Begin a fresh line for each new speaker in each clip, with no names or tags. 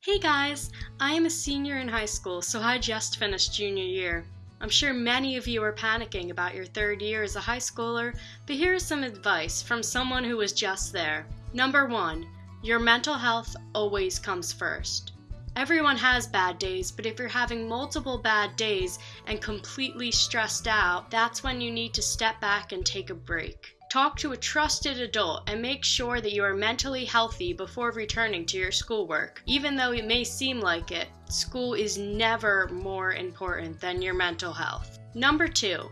Hey guys, I am a senior in high school, so I just finished junior year. I'm sure many of you are panicking about your third year as a high schooler, but here is some advice from someone who was just there. Number one, your mental health always comes first. Everyone has bad days, but if you're having multiple bad days and completely stressed out, that's when you need to step back and take a break. Talk to a trusted adult and make sure that you are mentally healthy before returning to your schoolwork. Even though it may seem like it, school is never more important than your mental health. Number two,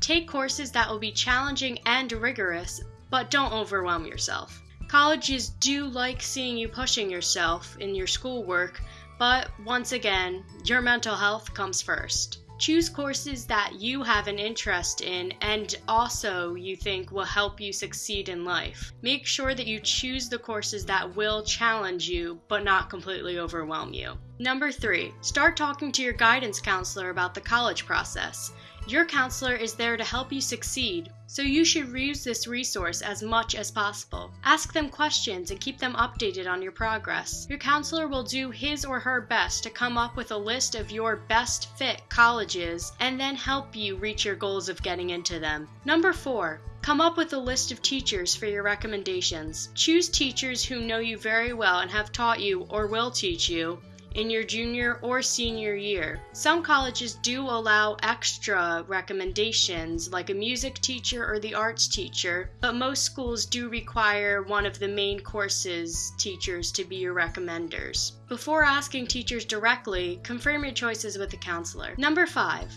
take courses that will be challenging and rigorous, but don't overwhelm yourself. Colleges do like seeing you pushing yourself in your schoolwork, but once again, your mental health comes first. Choose courses that you have an interest in and also you think will help you succeed in life. Make sure that you choose the courses that will challenge you but not completely overwhelm you. Number three, start talking to your guidance counselor about the college process. Your counselor is there to help you succeed, so you should use this resource as much as possible. Ask them questions and keep them updated on your progress. Your counselor will do his or her best to come up with a list of your best fit colleges and then help you reach your goals of getting into them. Number four, Come up with a list of teachers for your recommendations. Choose teachers who know you very well and have taught you or will teach you in your junior or senior year. Some colleges do allow extra recommendations, like a music teacher or the arts teacher, but most schools do require one of the main courses teachers to be your recommenders. Before asking teachers directly, confirm your choices with a counselor. Number five,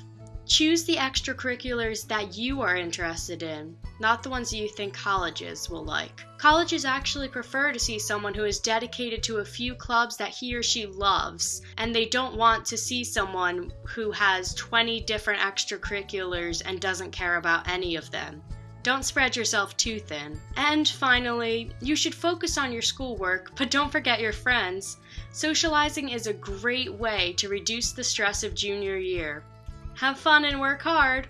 Choose the extracurriculars that you are interested in, not the ones you think colleges will like. Colleges actually prefer to see someone who is dedicated to a few clubs that he or she loves, and they don't want to see someone who has 20 different extracurriculars and doesn't care about any of them. Don't spread yourself too thin. And finally, you should focus on your schoolwork, but don't forget your friends. Socializing is a great way to reduce the stress of junior year. Have fun and work hard!